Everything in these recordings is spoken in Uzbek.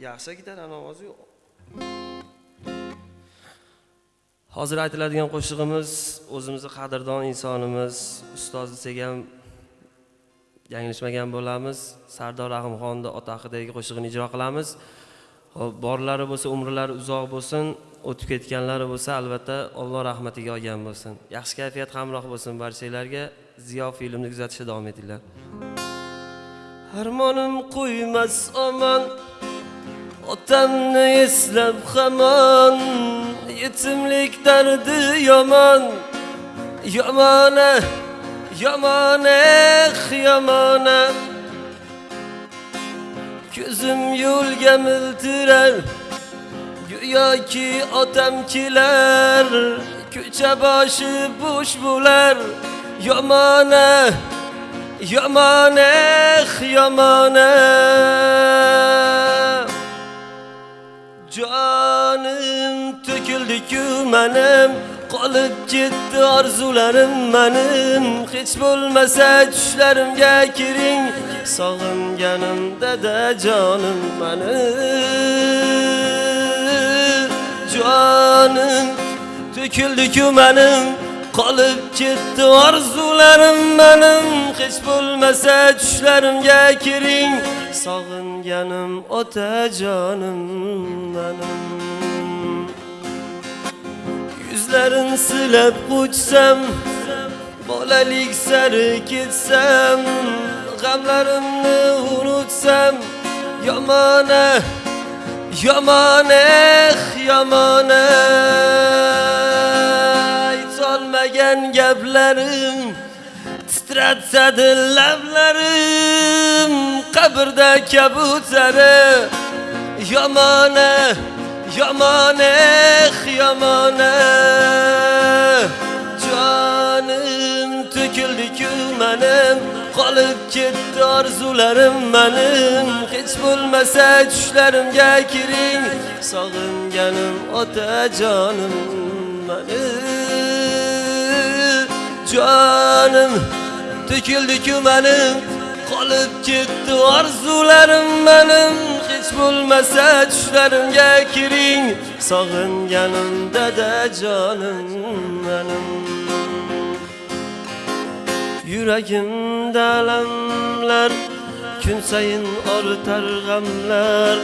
yaxshi gitar ovozi yo'q. Hozir aytiladigan qo'shig'imiz o'zimizni qadrdon insonimiz ustoz desak ham yanglishmagan bo'lamiz. Sardor rahimxonni ota haqidagi qo'shig'ini ijro qilamiz. Xo'p, borlari bo'lsa umrlari uzoq bo'lsin o'tib ketganlari bo'lsa albatta alloh rahmatiga olgan bo'lsin. Yaxshi kayfiyat hamroh bo'lsin barchalarga ziyo filmni kuzatishda davom etinglar. Armonim qo'ymas omon. Otanını eslep hemen Yetimlik derdi yaman. Yamane, yamane, yamane. Gözüm yulge miltirer Güya ki otemkiler Küçe başı boş bular Yamane, yamane, yamane. Jonim to'kildi-ku manim qolib ketdi orzularim manim. Hech bo'lmasa tushlarimga kiring sog'inganim da jonim manim. Jonim to'kildi-ku manim qolib ketdi orzularim manim. Hech bo'lmasa tushlarimga kiring. Sog'inganim otajonim manim. Yuzlarin silab quchsam bolalik sari ketsam g'amlarimni unutsam yomona yomona yomona. Gaplarim titratsadi lablarim. Qabrda kabutsari yomona yomona eh, jonim to'kildi-ku manim qolib ketdi orzularim manim. Hech bo'lmasa tushlarimga kiring sog'inganim otajonim manim. Jonim to'kildi-ku menim qolib ketdi orzularim manim hech bo'lmasa tushlarimga kiring sog'inganim dadajonim manim yuragimda alamlar kun sayin ortar g'amlar.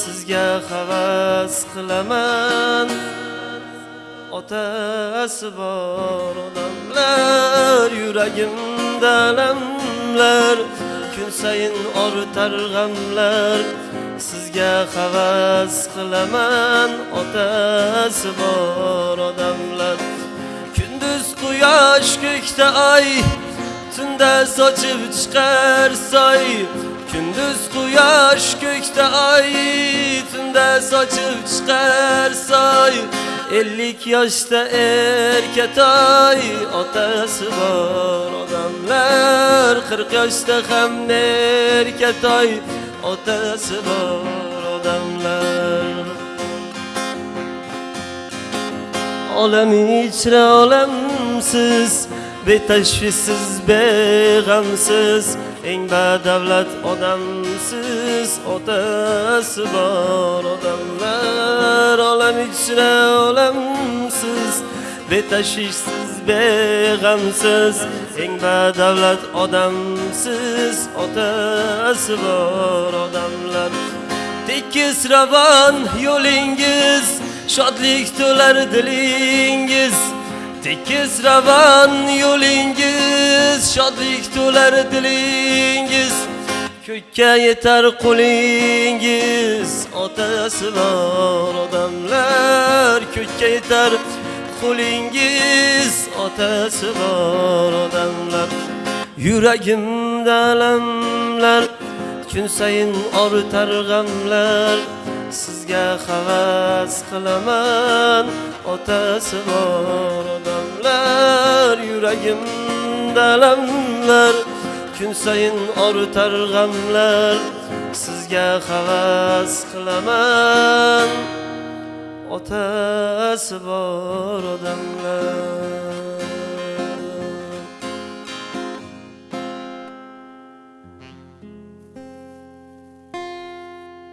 Sizga havas qilaman. Otasi bor odamlar yuragimda alamlar kun sayin ortar g'amlar. Sizga havas qilaman otasi bor odamlar. Kunduz quyosh ko'kda oy tunda sochib chiqar soy. Kunduz quyosh ko'kda oy tunda sochib chiqar soy. ellik yaşta erket ay Otası var odamlar Kırk yaşta hem erket ay Otası var odamlar Olam içre olamsiz Betashvisiz, beg'amsiz Eng badavlat odamsiz Otası var odam olam ichra olamsiz betashvishsiz beg'amsiz eng badavlat odamsiz otasi bor odamlar. Tekis ravon yo'lingiz shodlik to'lar dilingiz. Tekis ravon yo'lingiz shodlik to'lar dilingiz ko'kka yetar qulingiz otasi bor odamlar. Ko'kka yetar qulingiz otasi bor odamlar. Yuragimda alamlar kun sayin ortar g'amlar. Sizga havas qilaman otasi bor odamlar. Yuragimda alamlar kun sayin ortar g'amlar sizga havas qilaman. Otasi bor odamlar.